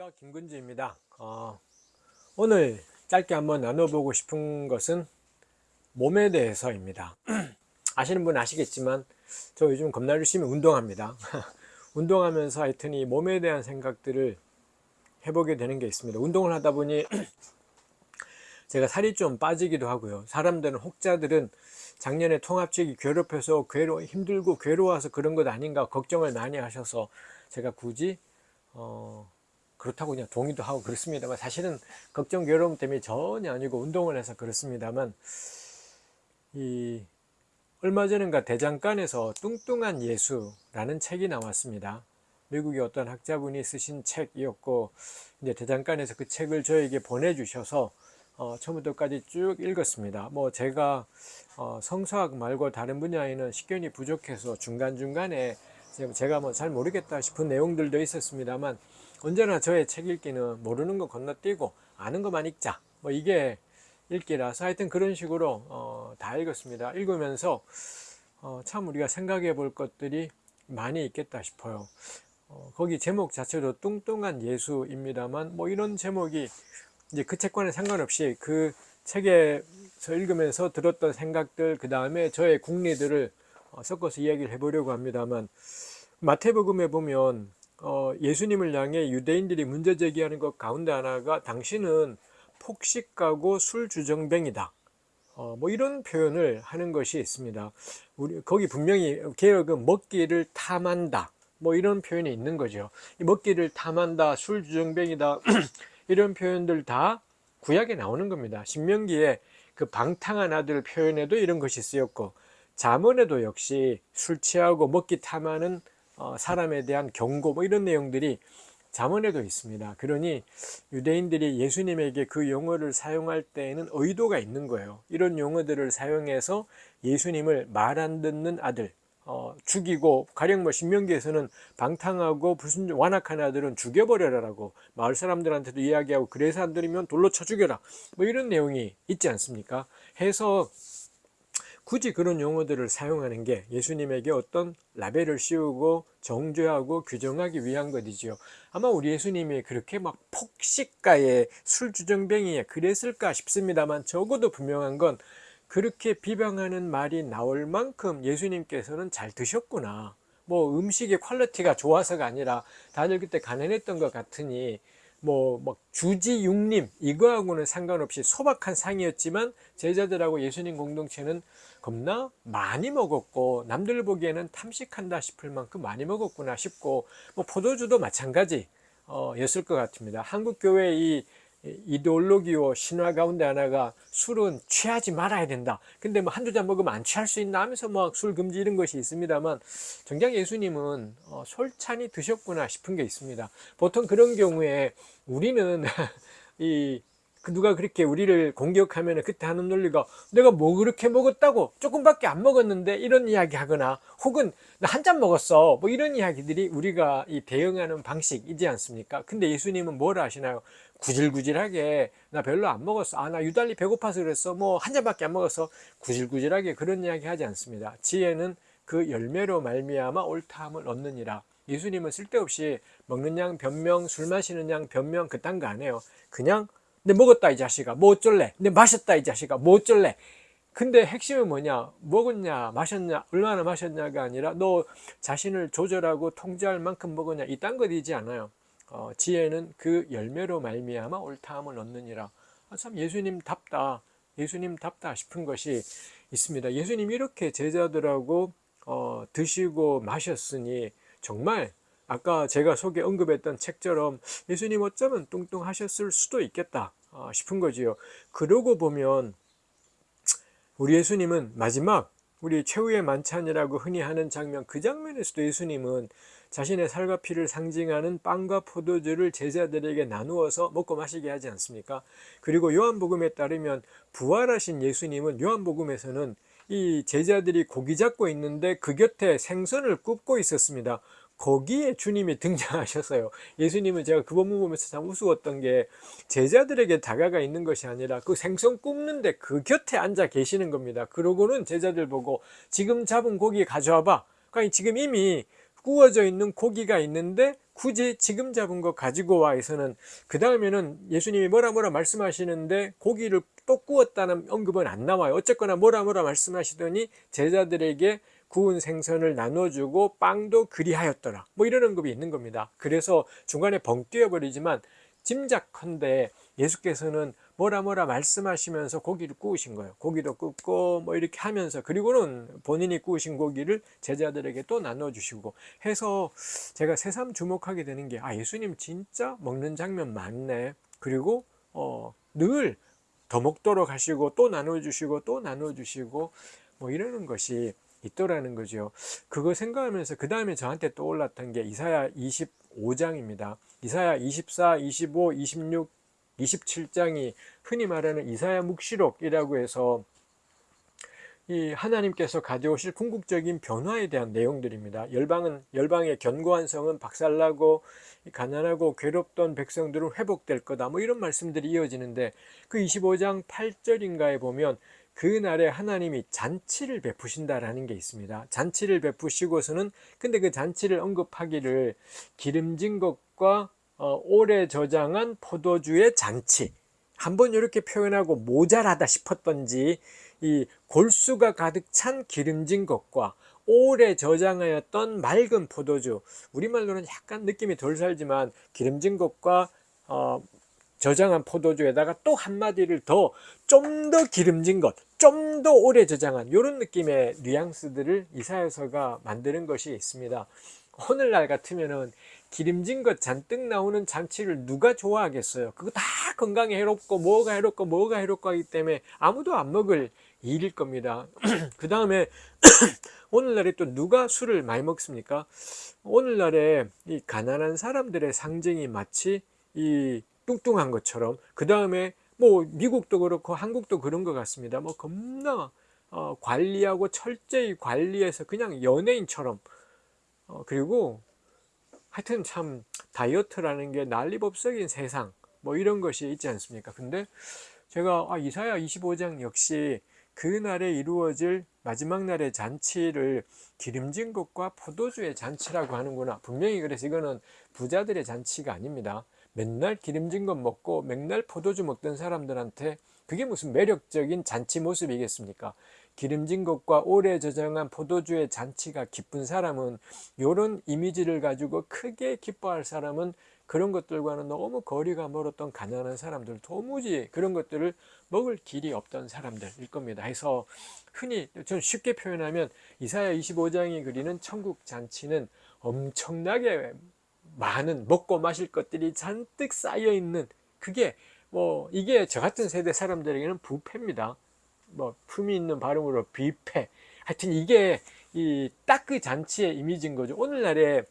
안녕하십니까. 김근주입니다. 어, 오늘 짧게 한번 나눠보고 싶은 것은 몸에 대해서입니다. 아시는 분 아시겠지만 저 요즘 겁나 열심히 운동합니다. 운동하면서 하여튼 이 몸에 대한 생각들을 해보게 되는 게 있습니다. 운동을 하다 보니 제가 살이 좀 빠지기도 하고요. 사람들은 혹자들은 작년에 통합직이 괴롭혀서 괴로 힘들고 괴로워서 그런 것 아닌가 걱정을 많이 하셔서 제가 굳이 어, 그렇다고 그냥 동의도 하고 그렇습니다만 사실은 걱정 괴로움 때문에 전혀 아니고 운동을 해서 그렇습니다만 이 얼마 전인가 대장간에서 뚱뚱한 예수라는 책이 나왔습니다. 미국의 어떤 학자분이 쓰신 책이었고 이제 대장간에서 그 책을 저에게 보내주셔서 어, 처음부터까지 쭉 읽었습니다. 뭐 제가 어, 성서학 말고 다른 분야에는 식견이 부족해서 중간중간에 제가 뭐 잘 모르겠다 싶은 내용들도 있었습니다만 언제나 저의 책 읽기는 모르는 거 건너뛰고 아는 것만 읽자. 뭐 이게 읽기라서 하여튼 그런 식으로 어, 다 읽었습니다. 읽으면서 어, 참 우리가 생각해 볼 것들이 많이 있겠다 싶어요. 어, 거기 제목 자체도 뚱뚱한 예수입니다만 뭐 이런 제목이 이제 그 책과는 상관없이 그 책에서 읽으면서 들었던 생각들 그 다음에 저의 국리들을 어, 섞어서 이야기를 해보려고 합니다만 마태복음에 보면 어, 예수님을 향해 유대인들이 문제 제기하는 것 가운데 하나가 당신은 폭식가고 술주정뱅이다. 어, 뭐 이런 표현을 하는 것이 있습니다. 우리 거기 분명히 개혁은 먹기를 탐한다. 뭐 이런 표현이 있는 거죠. 먹기를 탐한다, 술주정뱅이다 이런 표현들 다 구약에 나오는 겁니다. 신명기에 그 방탕한 아들 표현에도 이런 것이 쓰였고 자문에도 역시 술 취하고 먹기 탐하는 어, 사람에 대한 경고 뭐 이런 내용들이 자문에도 있습니다. 그러니 유대인들이 예수님에게 그 용어를 사용할 때에는 의도가 있는 거예요. 이런 용어들을 사용해서 예수님을 말 안 듣는 아들 어, 죽이고 가령 뭐 신명기에서는 방탕하고 불순 완악한 아들은 죽여버려라라고 마을 사람들한테도 이야기하고 그래서 안 들으면 돌로 쳐 죽여라 뭐 이런 내용이 있지 않습니까? 해서 굳이 그런 용어들을 사용하는 게 예수님에게 어떤 라벨을 씌우고 정죄하고 규정하기 위한 것이지요. 아마 우리 예수님이 그렇게 막 폭식가에 술주정뱅이에 그랬을까 싶습니다만 적어도 분명한 건 그렇게 비방하는 말이 나올 만큼 예수님께서는 잘 드셨구나. 뭐 음식의 quality가 좋아서가 아니라 다들 그때 가난했던 것 같으니 뭐, 뭐 주지 육림 이거하고는 상관없이 소박한 상이었지만 제자들하고 예수님 공동체는 겁나 많이 먹었고 남들 보기에는 탐식한다 싶을 만큼 많이 먹었구나 싶고 뭐 포도주도 마찬가지 어, 였을 것 같습니다. 한국 교회의 이 이데올로기와 신화 가운데 하나가 술은 취하지 말아야 된다. 근데 뭐 한두 잔 먹으면 안 취할 수 있나 하면서 막 술 금지 이런 것이 있습니다만 정작 예수님은 어, 솔찬히 드셨구나 싶은 게 있습니다. 보통 그런 경우에 우리는 이그 누가 그렇게 우리를 공격하면 그때 하는 논리가 내가 뭐 그렇게 먹었다고? 조금밖에 안 먹었는데? 이런 이야기 하거나 혹은 나 한 잔 먹었어. 뭐 이런 이야기들이 우리가 이 대응하는 방식이지 않습니까? 근데 예수님은 뭘 하시나요 구질구질하게 나 별로 안 먹었어. 아 나 유달리 배고파서 그랬어. 뭐 한 잔밖에 안 먹었어 구질구질하게 그런 이야기 하지 않습니다. 지혜는 그 열매로 말미암아 옳다함을 얻느니라. 예수님은 쓸데없이 먹는 양 변명 술 마시는 양 변명 그딴 거 안 해요. 그냥 내 먹었다 이 자식아. 뭐 어쩔래? 내 마셨다 이 자식아. 뭐 어쩔래? 근데 핵심은 뭐냐? 먹었냐 마셨냐 얼마나 마셨냐가 아니라 너 자신을 조절하고 통제할 만큼 먹었냐. 이딴 것이지 않아요 어, 지혜는 그 열매로 말미암아 옳다함을 얻느니라. 아, 참 예수님답다. 예수님답다 싶은 것이 있습니다. 예수님 이렇게 제자들하고 어, 드시고 마셨으니 정말 아까 제가 속에 언급했던 책처럼 예수님 어쩌면 뚱뚱하셨을 수도 있겠다 아, 싶은 거지요. 그러고 보면 우리 예수님은 마지막 우리 최후의 만찬이라고 흔히 하는 장면 그 장면에서도 예수님은 자신의 살과 피를 상징하는 빵과 포도주를 제자들에게 나누어서 먹고 마시게 하지 않습니까? 그리고 요한복음에 따르면 부활하신 예수님은 요한복음에서는 이 제자들이 고기 잡고 있는데 그 곁에 생선을 굽고 있었습니다. 거기에 주님이 등장하셨어요. 예수님은 제가 그 본문 보면서 참 우스웠던 게 제자들에게 다가가 있는 것이 아니라 그 생선 굽는데 그 곁에 앉아 계시는 겁니다. 그러고는 제자들 보고 지금 잡은 고기 가져와 봐. 그러니까 지금 이미 구워져 있는 고기가 있는데 굳이 지금 잡은 거 가지고 와에서는 그 다음에는 예수님이 뭐라 뭐라 말씀하시는데 고기를 또 구웠다는 언급은 안 나와요. 어쨌거나 뭐라 뭐라 말씀하시더니 제자들에게 구운 생선을 나눠주고 빵도 그리하였더라. 뭐 이런 언급이 있는 겁니다. 그래서 중간에 벙 뛰어버리지만 짐작컨대 예수께서는 뭐라 뭐라 말씀하시면서 고기를 구우신 거예요. 고기도 굽고 뭐 이렇게 하면서 그리고는 본인이 구우신 고기를 제자들에게 또 나눠주시고 해서 제가 새삼 주목하게 되는 게 아 예수님 진짜 먹는 장면 많네. 그리고 어, 늘 더 먹도록 하시고 또 나눠주시고 또 나눠주시고 뭐 이러는 것이 있더라는 거죠. 그거 생각하면서 그 다음에 저한테 떠올랐던 게 이사야 25장입니다. 이사야 24, 25, 26, 27장이 흔히 말하는 이사야 묵시록이라고 해서 이 하나님께서 가져오실 궁극적인 변화에 대한 내용들입니다. 열방은 열방의 견고한 성은 박살나고 가난하고 괴롭던 백성들은 회복될 거다. 뭐 이런 말씀들이 이어지는데 그 25장 8절인가에 보면 그 날에 하나님이 잔치를 베푸신다라는 게 있습니다. 잔치를 베푸시고서는 근데 그 잔치를 언급하기를 기름진 것과 어, 오래 저장한 포도주의 잔치 한번 이렇게 표현하고 모자라다 싶었던지 이 골수가 가득 찬 기름진 것과 오래 저장하였던 맑은 포도주 우리말로는 약간 느낌이 덜 살지만 기름진 것과 어, 저장한 포도주에다가 또 한마디를 더 좀 더 기름진 것, 좀 더 오래 저장한 이런 느낌의 뉘앙스들을 이사여서가 만드는 것이 있습니다. 오늘날 같으면 은 기름진 것 잔뜩 나오는 잔치를 누가 좋아하겠어요? 그거 다 건강에 해롭고 뭐가 해롭고 뭐가 해롭고 하기 때문에 아무도 안 먹을 일일 겁니다. 그 다음에 오늘날에 또 누가 술을 많이 먹습니까? 오늘날에 이 가난한 사람들의 상징이 마치 이 뚱뚱한 것처럼 그 다음에 뭐 미국도 그렇고 한국도 그런 것 같습니다. 뭐 겁나 어, 관리하고 철저히 관리해서 그냥 연예인처럼 어, 그리고 하여튼 참 다이어트라는 게 난리법석인 세상 뭐 이런 것이 있지 않습니까? 근데 제가 아, 이사야 25장 역시 그날에 이루어질 마지막 날의 잔치를 기름진 것과 포도주의 잔치라고 하는구나. 분명히 그래서 이거는 부자들의 잔치가 아닙니다. 맨날 기름진 것 먹고 맨날 포도주 먹던 사람들한테 그게 무슨 매력적인 잔치 모습이겠습니까? 기름진 것과 오래 저장한 포도주의 잔치가 기쁜 사람은 이런 이미지를 가지고 크게 기뻐할 사람은 그런 것들과는 너무 거리가 멀었던 가난한 사람들 도무지 그런 것들을 먹을 길이 없던 사람들일 겁니다. 해서 흔히 전 쉽게 표현하면 이사야 25장이 그리는 천국 잔치는 엄청나게 많은 먹고 마실 것들이 잔뜩 쌓여 있는 그게 뭐 이게 저 같은 세대 사람들에게는 부패입니다. 뭐 품이 있는 발음으로 비패. 하여튼 이게 이 딱 그 잔치의 이미지인 거죠. 오늘날에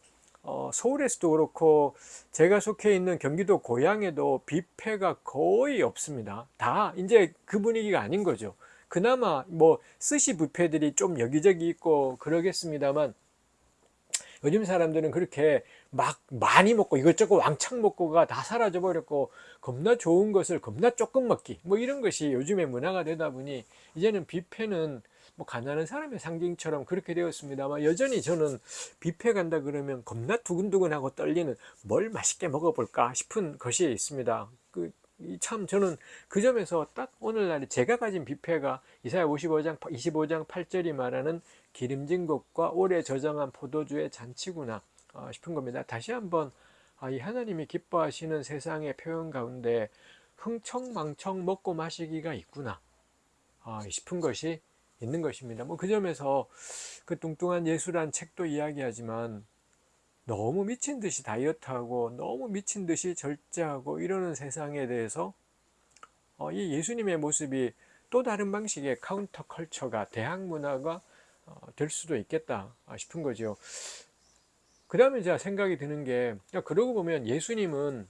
어, 서울에서도 그렇고 제가 속해 있는 경기도 고향에도 뷔페가 거의 없습니다. 다 이제 그 분위기가 아닌 거죠. 그나마 뭐 스시 뷔페들이 좀 여기저기 있고 그러겠습니다만 요즘 사람들은 그렇게 막 많이 먹고 이것저것 왕창 먹고가 다 사라져 버렸고 겁나 좋은 것을 겁나 조금 먹기 뭐 이런 것이 요즘의 문화가 되다 보니 이제는 뷔페는 뭐 가난한 사람의 상징처럼 그렇게 되었습니다만 여전히 저는 뷔페 간다 그러면 겁나 두근두근하고 떨리는 뭘 맛있게 먹어볼까 싶은 것이 있습니다. 그 참 저는 그 점에서 딱 오늘날 제가 가진 뷔페가 이사야 55장 25장 8절이 말하는 기름진 것과 오래 저장한 포도주의 잔치구나 어, 싶은 겁니다. 다시 한번 아, 이 하나님이 기뻐하시는 세상의 표현 가운데 흥청망청 먹고 마시기가 있구나 아, 싶은 것이 있는 것입니다. 뭐 그 점에서 그 뚱뚱한 예수란 책도 이야기하지만 너무 미친 듯이 다이어트하고 너무 미친 듯이 절제하고 이러는 세상에 대해서 어, 이 예수님의 모습이 또 다른 방식의 counterculture가 대학 문화가 어, 될 수도 있겠다 싶은 거죠. 그 다음에 제가 생각이 드는 게 그러고 보면 예수님은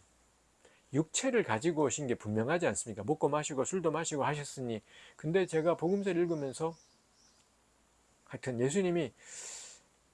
육체를 가지고 오신 게 분명하지 않습니까? 먹고 마시고 술도 마시고 하셨으니 근데 제가 복음서를 읽으면서 하여튼 예수님이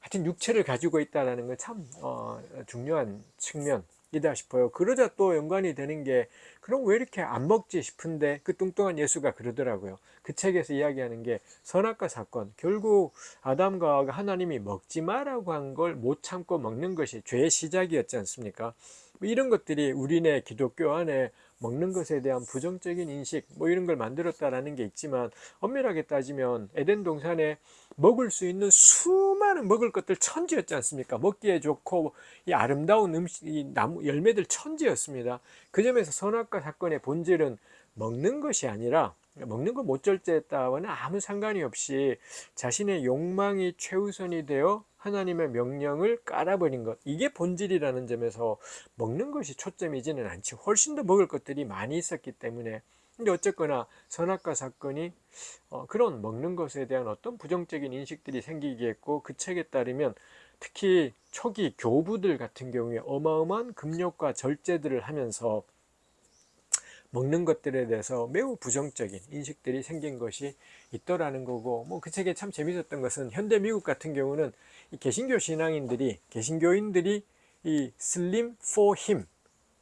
하여튼 육체를 가지고 있다는 건 참 어, 중요한 측면 이다 싶어요. 그러자 또 연관이 되는 게 그럼 왜 이렇게 안 먹지 싶은데 그 뚱뚱한 예수가 그러더라고요. 그 책에서 이야기하는 게 선악과 사건. 결국 아담과 하나님이 먹지 마라고 한 걸 못 참고 먹는 것이 죄의 시작이었지 않습니까? 뭐 이런 것들이 우리네 기독교 안에 먹는 것에 대한 부정적인 인식 뭐 이런 걸 만들었다라는 게 있지만 엄밀하게 따지면 에덴 동산에 먹을 수 있는 수 많은 먹을 것들 천지였지 않습니까? 먹기에 좋고 이 아름다운 음식, 이 나무 열매들 천지였습니다. 그 점에서 선악과 사건의 본질은 먹는 것이 아니라 먹는 걸 못 절제했다와는 아무 상관이 없이 자신의 욕망이 최우선이 되어 하나님의 명령을 깔아버린 것 이게 본질이라는 점에서 먹는 것이 초점이지는 않지 훨씬 더 먹을 것들이 많이 있었기 때문에 근데 어쨌거나 선악과 사건이 어, 그런 먹는 것에 대한 어떤 부정적인 인식들이 생기게 했고 그 책에 따르면 특히 초기 교부들 같은 경우에 어마어마한 금욕과 절제들을 하면서 먹는 것들에 대해서 매우 부정적인 인식들이 생긴 것이 있더라는 거고 뭐 그 책에 참 재밌었던 것은 현대 미국 같은 경우는 이 개신교 신앙인들이 개신교인들이 이 슬림 him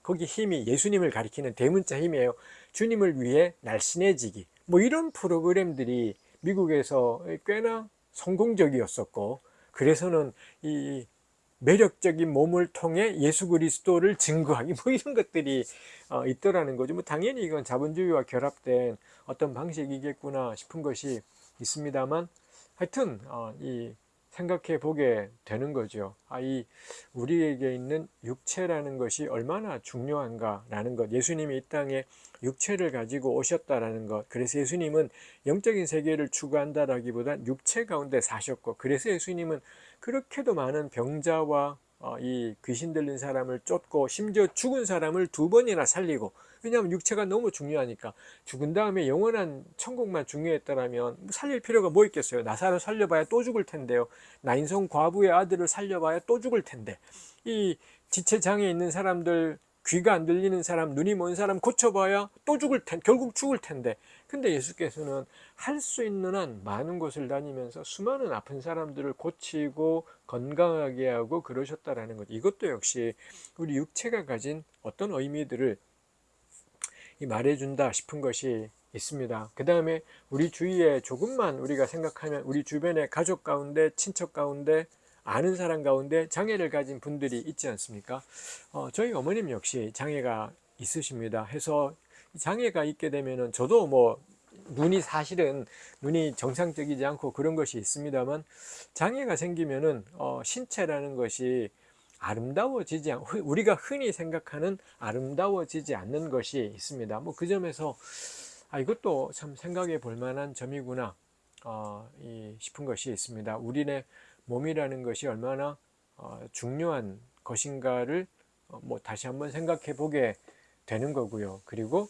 거기 힘이 예수님을 가리키는 대문자 힘이에요. 주님을 위해 날씬해지기 뭐 이런 프로그램들이 미국에서 꽤나 성공적이었었고 그래서는 이 매력적인 몸을 통해 예수 그리스도를 증거하기 뭐 이런 것들이 어, 있더라는 거죠. 뭐 당연히 이건 자본주의와 결합된 어떤 방식이겠구나 싶은 것이 있습니다만 하여튼 어, 이 생각해 보게 되는 거죠. 아, 이 우리에게 있는 육체라는 것이 얼마나 중요한가라는 것. 예수님이 이 땅에 육체를 가지고 오셨다라는 것. 그래서 예수님은 영적인 세계를 추구한다라기보단 육체 가운데 사셨고, 그래서 예수님은 그렇게도 많은 병자와 어, 이 귀신 들린 사람을 쫓고 심지어 죽은 사람을 두 번이나 살리고 왜냐하면 육체가 너무 중요하니까 죽은 다음에 영원한 천국만 중요했더라면 살릴 필요가 뭐 있겠어요? 나사를 살려봐야 또 죽을 텐데요. 나인성 과부의 아들을 살려봐야 또 죽을 텐데. 이 지체장애 있는 사람들 귀가 안 들리는 사람, 눈이 먼 사람 고쳐봐야 또 죽을 텐, 결국 죽을 텐데. 근데 예수께서는 할 수 있는 한 많은 곳을 다니면서 수많은 아픈 사람들을 고치고 건강하게 하고 그러셨다라는 것. 이것도 역시 우리 육체가 가진 어떤 의미들을 말해준다 싶은 것이 있습니다. 그 다음에 우리 주위에 조금만 우리가 생각하면 우리 주변의 가족 가운데, 친척 가운데, 아는 사람 가운데 장애를 가진 분들이 있지 않습니까? 어, 저희 어머님 역시 장애가 있으십니다. 해서 장애가 있게 되면은 저도 뭐 눈이 사실은 눈이 정상적이지 않고 그런 것이 있습니다만 장애가 생기면은 어, 신체라는 것이 아름다워지지 않 우리가 흔히 생각하는 아름다워지지 않는 것이 있습니다. 뭐 그 점에서 아 이것도 참 생각해 볼 만한 점이구나 어, 이 싶은 것이 있습니다. 우리네 몸이라는 것이 얼마나 어, 중요한 것인가를 어, 뭐 다시 한번 생각해 보게 되는 거고요. 그리고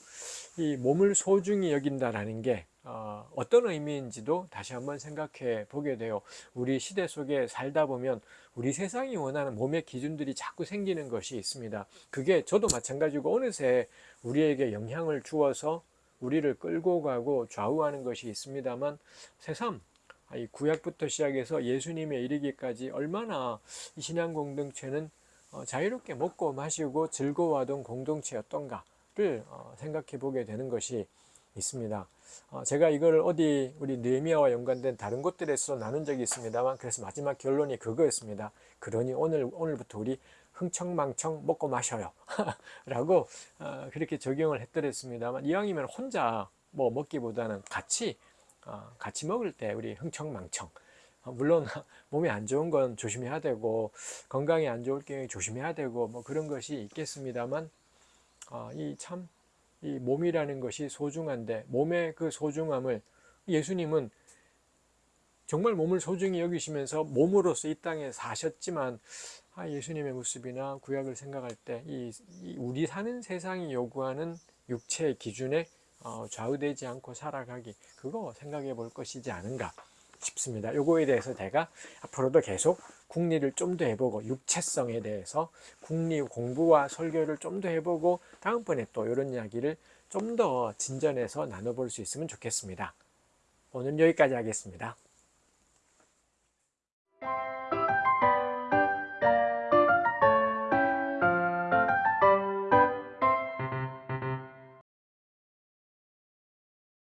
이 몸을 소중히 여긴다라는 게 어, 어떤 의미인지도 다시 한번 생각해 보게 돼요. 우리 시대 속에 살다 보면 우리 세상이 원하는 몸의 기준들이 자꾸 생기는 것이 있습니다. 그게 저도 마찬가지고 어느새 우리에게 영향을 주어서 우리를 끌고 가고 좌우하는 것이 있습니다만 새삼 이 구약부터 시작해서 예수님에 이르기까지 얼마나 이 신앙 공동체는 어, 자유롭게 먹고 마시고 즐거워하던 공동체였던가를 어, 생각해 보게 되는 것이 있습니다. 어, 제가 이걸 어디 우리 느헤미야와 연관된 다른 곳들에서 나눈 적이 있습니다만 그래서 마지막 결론이 그거였습니다. 그러니 오늘 오늘부터 우리 흥청망청 먹고 마셔요. 라고 그렇게 적용을 했더랬습니다만 이왕이면 혼자 뭐 먹기보다는 같이 어, 같이 먹을 때 우리 흥청망청. 어, 물론 몸에 안 좋은 건 조심해야 되고 건강에 안 좋을 경우에 조심해야 되고 뭐 그런 것이 있겠습니다만 어, 이참이 이 몸이라는 것이 소중한데 몸의 그 소중함을 예수님은 정말 몸을 소중히 여기시면서 몸으로서 이 땅에 사셨지만 아, 예수님의 모습이나 구약을 생각할 때 이, 이 우리 사는 세상이 요구하는 육체의 기준에 어, 좌우되지 않고 살아가기 그거 생각해 볼 것이지 않은가 싶습니다. 요거에 대해서 제가 앞으로도 계속 국리를 좀 더 해보고 육체성에 대해서 국리 공부와 설교를 좀 더 해보고 다음번에 또 이런 이야기를 좀 더 진전해서 나눠볼 수 있으면 좋겠습니다. 오늘 여기까지 하겠습니다.